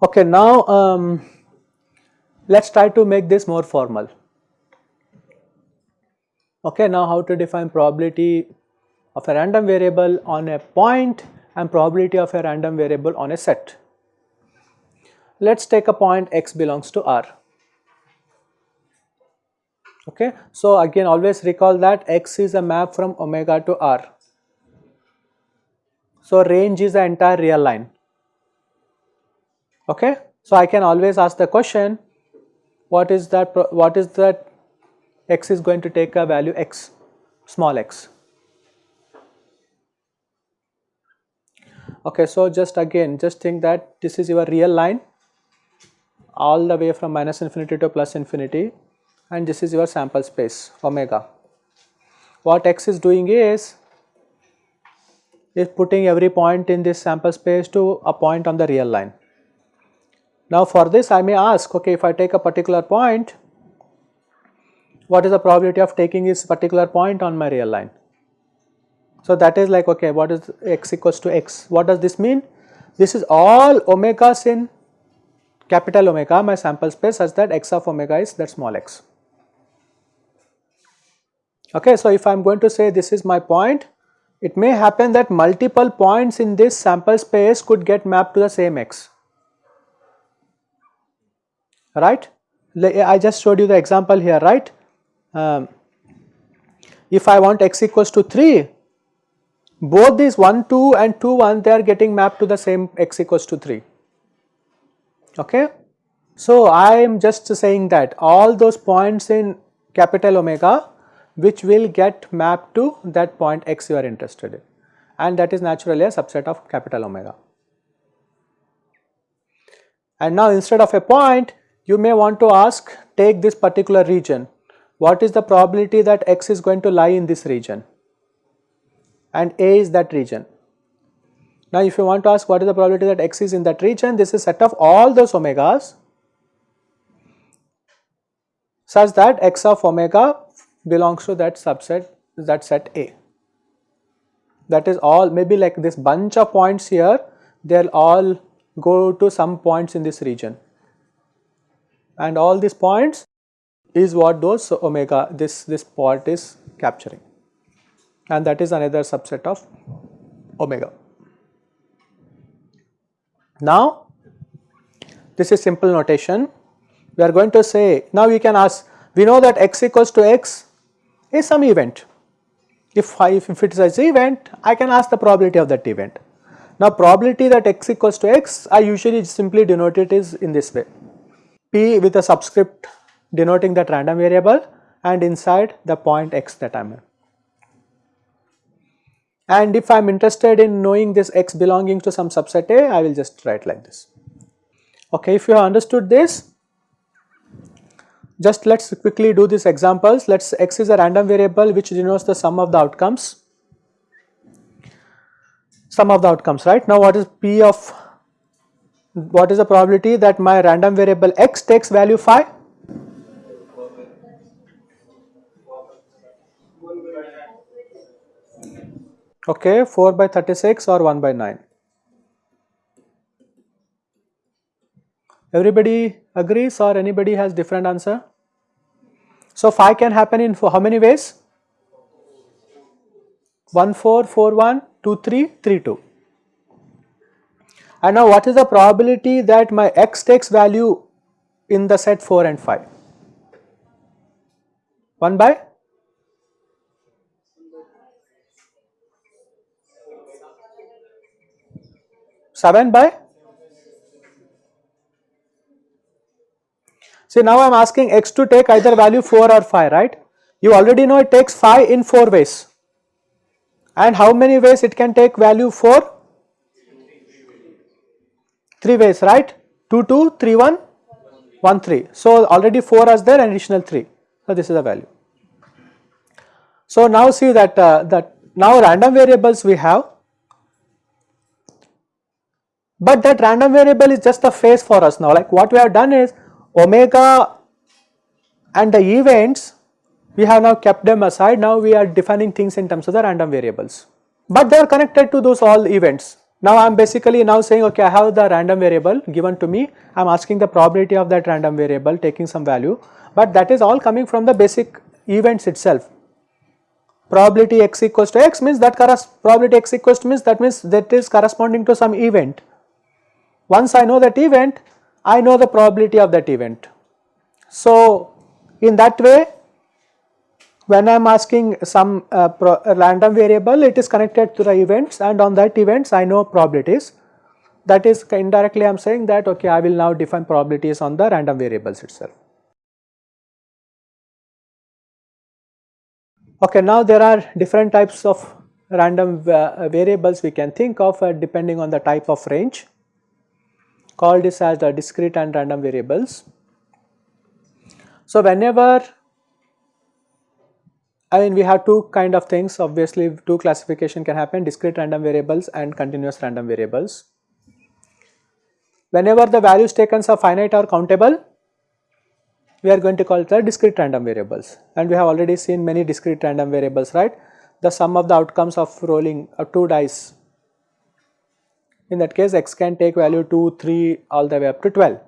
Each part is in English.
Okay, now um, let us try to make this more formal. Okay, now how to define probability of a random variable on a point and probability of a random variable on a set. Let us take a point x belongs to R. Okay, so again always recall that x is a map from omega to R. So range is the entire real line okay. So I can always ask the question what is that what is that x is going to take a value x small x. Okay, so just again just think that this is your real line all the way from minus infinity to plus infinity and this is your sample space omega. What x is doing is is putting every point in this sample space to a point on the real line. Now for this I may ask okay if I take a particular point what is the probability of taking this particular point on my real line. So that is like okay what is x equals to x what does this mean this is all omegas in capital omega my sample space such that x of omega is that small x. Okay, so if I am going to say this is my point it may happen that multiple points in this sample space could get mapped to the same x right. I just showed you the example here right. Um, if I want x equals to 3 both these 1 2 and 2 1 they are getting mapped to the same x equals to 3 okay. So I am just saying that all those points in capital omega which will get mapped to that point x you are interested in and that is naturally a subset of capital omega. And now instead of a point you may want to ask take this particular region what is the probability that x is going to lie in this region and A is that region. Now if you want to ask what is the probability that x is in that region this is set of all those omegas such that x of omega belongs to that subset that set A. That is all maybe like this bunch of points here they will all go to some points in this region and all these points is what those omega this this part is capturing and that is another subset of omega. Now this is simple notation we are going to say now we can ask we know that x equals to x is some event if I if it is an event I can ask the probability of that event. Now probability that x equals to x I usually simply denote it is in this way p with a subscript denoting that random variable and inside the point x that I am in. And if I am interested in knowing this x belonging to some subset A, I will just write like this. Okay, if you have understood this, just let us quickly do these examples. Let us x is a random variable which denotes the sum of the outcomes, sum of the outcomes, right. Now, what is p of what is the probability that my random variable x takes value phi? Okay, 4 by 36 or 1 by 9. Everybody agrees or anybody has different answer? So phi can happen in how many ways? 1 4 4 1 2 3 3 2. And now what is the probability that my x takes value in the set 4 and 5? 1 by? Seven by? See now I am asking x to take either value 4 or 5 right. You already know it takes 5 in 4 ways and how many ways it can take value 4? 3 ways right 2 2 3 1 1 3 so already 4 is there and additional 3 so this is the value so now see that uh, that now random variables we have but that random variable is just a phase for us now. Like what we have done is omega and the events we have now kept them aside. Now we are defining things in terms of the random variables. But they are connected to those all events. Now I am basically now saying okay I have the random variable given to me. I am asking the probability of that random variable taking some value. But that is all coming from the basic events itself. Probability x equals to x means that corresponds. probability x equals to means that means that is corresponding to some event once I know that event, I know the probability of that event. So, in that way when I am asking some uh, random variable it is connected to the events and on that events I know probabilities that is indirectly I am saying that okay I will now define probabilities on the random variables itself. Okay now there are different types of random uh, variables we can think of uh, depending on the type of range call this as the discrete and random variables. So, whenever I mean we have two kind of things obviously two classification can happen discrete random variables and continuous random variables. Whenever the values taken are finite or countable we are going to call it the discrete random variables and we have already seen many discrete random variables right the sum of the outcomes of rolling uh, two dice in that case x can take value 2, 3 all the way up to 12.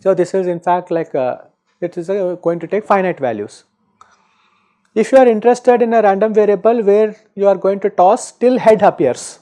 So, this is in fact like it is going to take finite values. If you are interested in a random variable where you are going to toss till head appears.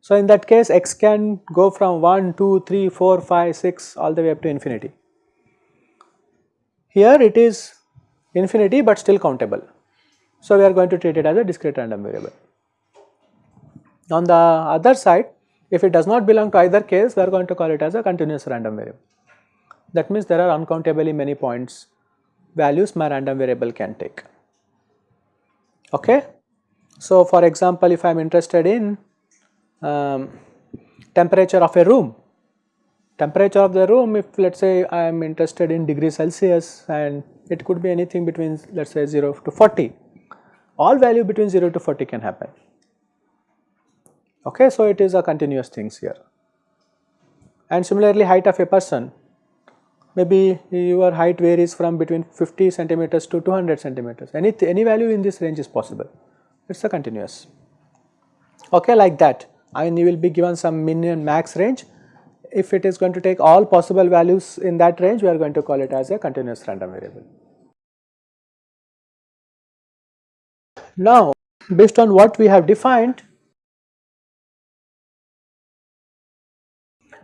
So, in that case x can go from 1, 2, 3, 4, 5, 6 all the way up to infinity. Here it is infinity but still countable. So, we are going to treat it as a discrete random variable. On the other side, if it does not belong to either case, we are going to call it as a continuous random variable. That means there are uncountably many points values my random variable can take. Okay. So, for example, if I am interested in um, temperature of a room, temperature of the room if let us say I am interested in degree Celsius and it could be anything between let us say 0 to 40 all value between 0 to 40 can happen. Okay, so it is a continuous things here. And similarly height of a person, maybe your height varies from between 50 centimeters to 200 centimeters, any, any value in this range is possible, it is a continuous. Okay, like that and you will be given some min and max range. If it is going to take all possible values in that range, we are going to call it as a continuous random variable. Now, based on what we have defined,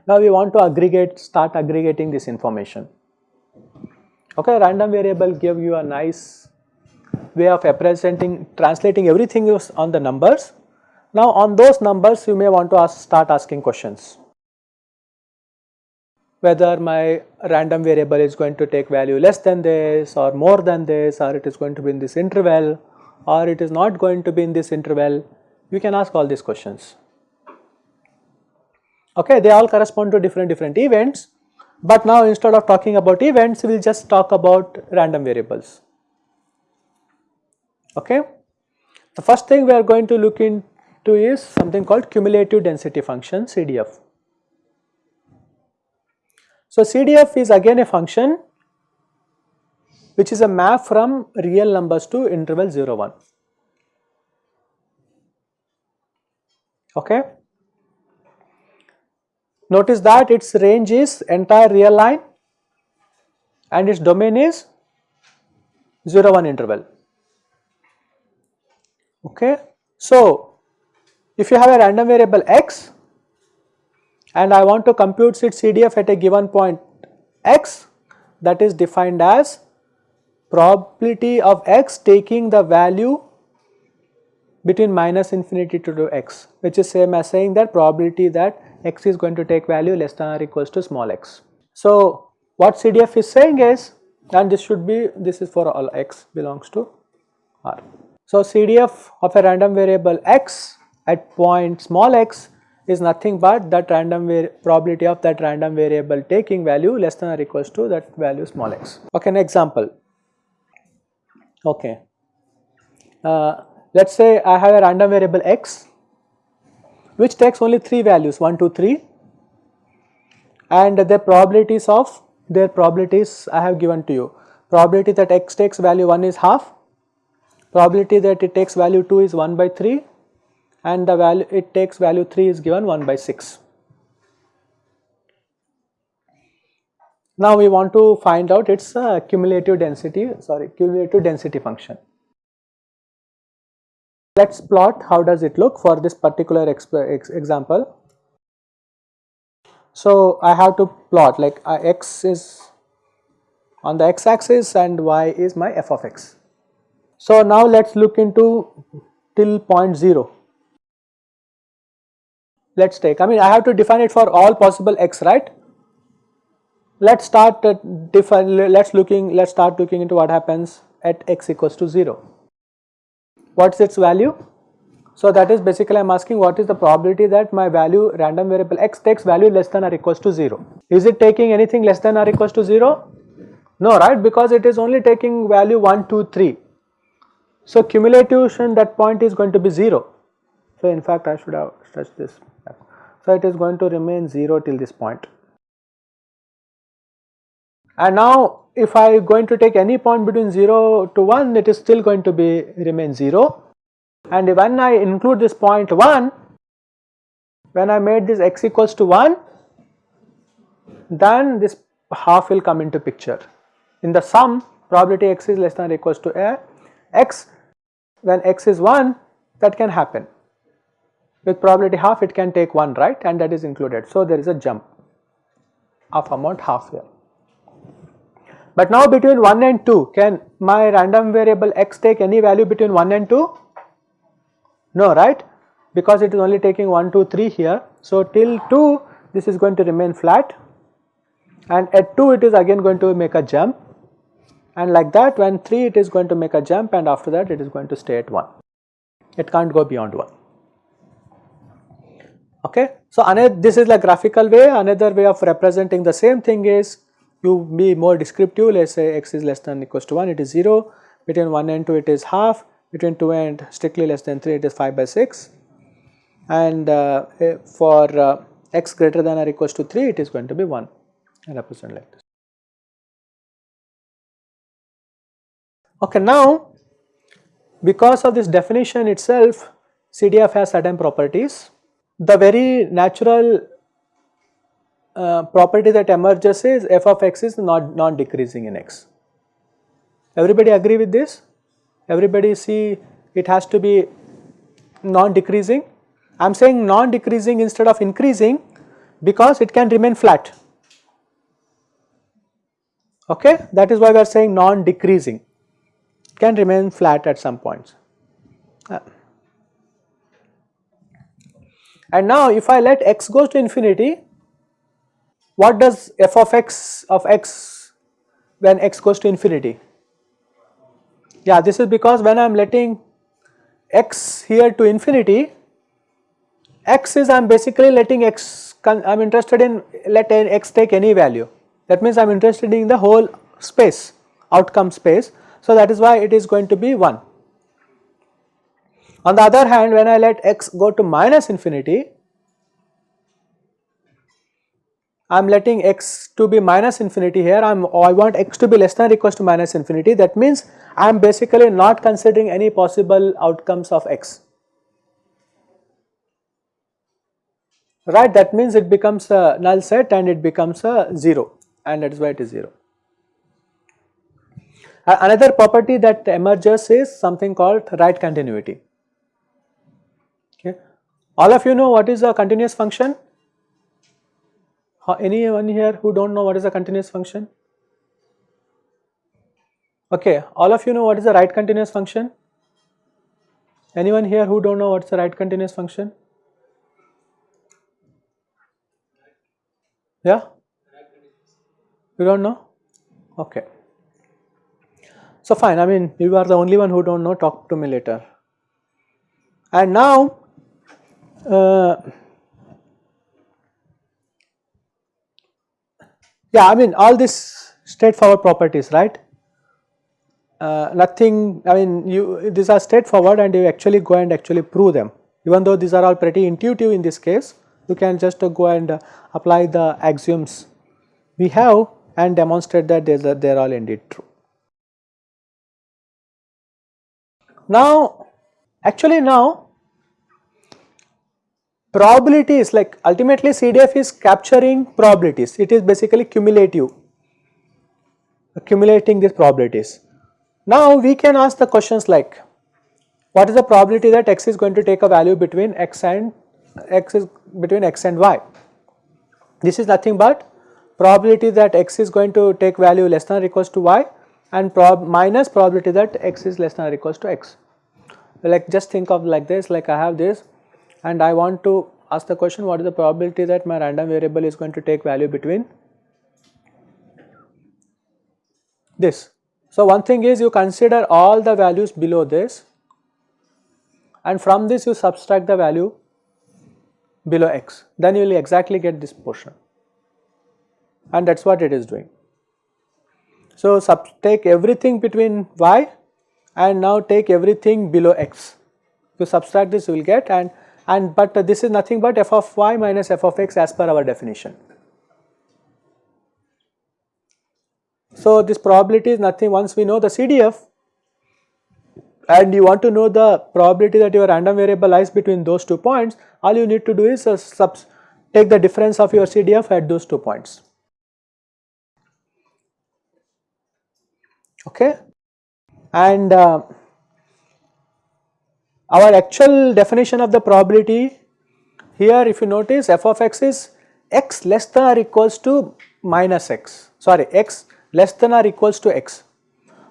now we want to aggregate, start aggregating this information. Okay, random variable give you a nice way of representing, translating everything on the numbers. Now, on those numbers you may want to ask, start asking questions whether my random variable is going to take value less than this or more than this or it is going to be in this interval or it is not going to be in this interval, you can ask all these questions. Okay, they all correspond to different different events, but now instead of talking about events, we will just talk about random variables. Okay, the first thing we are going to look into is something called cumulative density function CDF. So CDF is again a function which is a map from real numbers to interval 0 1. Okay. Notice that its range is entire real line and its domain is 0 1 interval. Okay. So, if you have a random variable x and I want to compute its CDF at a given point x that is defined as probability of x taking the value between minus infinity to x which is same as saying that probability that x is going to take value less than or equals to small x. So, what CDF is saying is and this should be this is for all x belongs to R. So, CDF of a random variable x at point small x is nothing but that random probability of that random variable taking value less than or equals to that value small x. Okay, an example. Okay. Uh, let us say I have a random variable x which takes only 3 values 1, 2, 3 and the probabilities of their probabilities I have given to you. Probability that x takes value 1 is half, probability that it takes value 2 is 1 by 3 and the value it takes value 3 is given 1 by 6. Now we want to find out its uh, cumulative density sorry cumulative density function. Let us plot how does it look for this particular example. So I have to plot like uh, x is on the x axis and y is my f of x. So now let us look into till point 0. Let us take I mean I have to define it for all possible x right let us start define let us looking let us start looking into what happens at x equals to 0. What is its value? So that is basically I am asking what is the probability that my value random variable x takes value less than or equals to 0. Is it taking anything less than or equals to 0? No right because it is only taking value 1, 2, 3. So cumulation that point is going to be 0. So in fact I should have stretched this. So it is going to remain 0 till this point. And now if I going to take any point between 0 to 1 it is still going to be remain 0 and when I include this point 1 when I made this x equals to 1 then this half will come into picture. In the sum probability x is less than or equals to a x when x is 1 that can happen with probability half it can take 1 right and that is included. So there is a jump of amount half here. But now between 1 and 2 can my random variable x take any value between 1 and 2? No right because it is only taking 1, 2, 3 here. So till 2 this is going to remain flat and at 2 it is again going to make a jump and like that when 3 it is going to make a jump and after that it is going to stay at 1. It can't go beyond 1. Okay. So this is a graphical way another way of representing the same thing is you be more descriptive let us say x is less than equals to 1 it is 0 between 1 and 2 it is half between 2 and strictly less than 3 it is 5 by 6 and uh, eh, for uh, x greater than or equals to 3 it is going to be 1 I represent like this. Okay now because of this definition itself CDF has certain properties. The very natural uh, property that emerges is f of x is not non decreasing in x. Everybody agree with this? Everybody see it has to be non decreasing. I am saying non decreasing instead of increasing because it can remain flat. Okay, that is why we are saying non decreasing can remain flat at some points. Uh. And now if I let x goes to infinity what does f of x of x when x goes to infinity? Yeah, this is because when I am letting x here to infinity, x is I am basically letting x, I am interested in let x take any value. That means I am interested in the whole space, outcome space. So that is why it is going to be 1. On the other hand, when I let x go to minus infinity, I am letting x to be minus infinity here, I am I want x to be less than or equals to minus infinity that means I am basically not considering any possible outcomes of x. Right that means it becomes a null set and it becomes a 0 and that is why it is 0. Another property that emerges is something called right continuity. Okay. All of you know what is a continuous function? Anyone here who do not know what is a continuous function? Okay, all of you know what is a right continuous function? Anyone here who do not know what is a right continuous function? Yeah? You do not know? Okay. So fine, I mean you are the only one who do not know, talk to me later. And now, uh, Yeah, I mean all these straightforward properties, right? uh, nothing I mean you these are straightforward and you actually go and actually prove them even though these are all pretty intuitive in this case you can just uh, go and uh, apply the axioms we have and demonstrate that they are all indeed true. Now actually now probabilities like ultimately CDF is capturing probabilities it is basically cumulative accumulating these probabilities. Now we can ask the questions like what is the probability that x is going to take a value between x and x is between x and y. This is nothing but probability that x is going to take value less than or equals to y and prob minus probability that x is less than or equals to x. Like just think of like this like I have this and I want to ask the question what is the probability that my random variable is going to take value between this. So one thing is you consider all the values below this and from this you subtract the value below x then you will exactly get this portion and that is what it is doing. So take everything between y and now take everything below x. You subtract this you will get and and but this is nothing but f of y minus f of x as per our definition. So this probability is nothing once we know the CDF and you want to know the probability that your random variable lies between those two points, all you need to do is uh, take the difference of your CDF at those two points. Okay, and uh, our actual definition of the probability here if you notice f of x is x less than or equals to minus x sorry x less than or equals to x.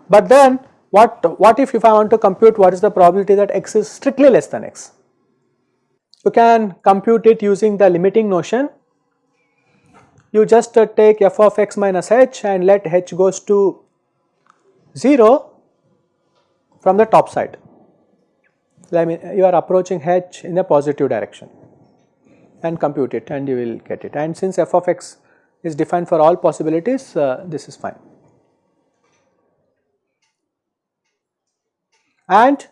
But then what, what if, if I want to compute what is the probability that x is strictly less than x? You can compute it using the limiting notion. You just uh, take f of x minus h and let h goes to 0 from the top side. I mean you are approaching h in a positive direction and compute it and you will get it and since f of x is defined for all possibilities, uh, this is fine. And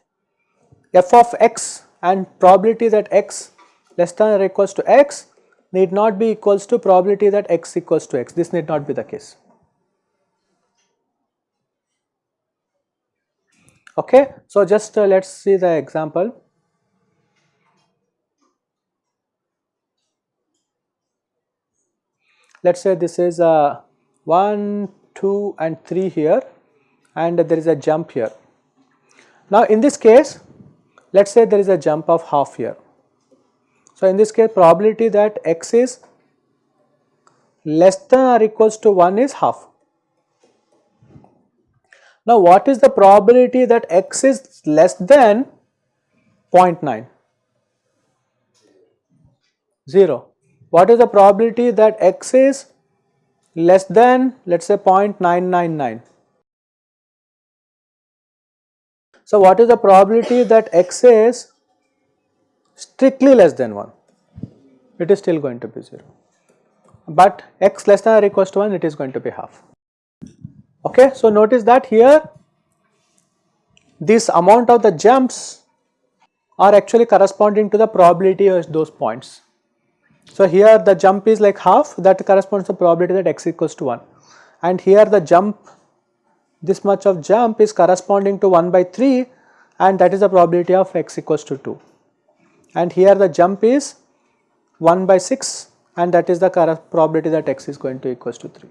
f of x and probability that x less than or equals to x need not be equals to probability that x equals to x, this need not be the case. Okay, so just uh, let us see the example. let us say this is a 1, 2 and 3 here and there is a jump here. Now in this case let us say there is a jump of half here. So in this case probability that x is less than or equals to 1 is half. Now what is the probability that x is less than 0.9? 0. What is the probability that x is less than let us say 0.999. So, what is the probability that x is strictly less than 1? It is still going to be 0, but x less than or equals to 1 it is going to be half. Okay, so notice that here this amount of the jumps are actually corresponding to the probability of those points. So here the jump is like half that corresponds to probability that x equals to 1 and here the jump this much of jump is corresponding to 1 by 3 and that is the probability of x equals to 2 and here the jump is 1 by 6 and that is the probability that x is going to equals to 3.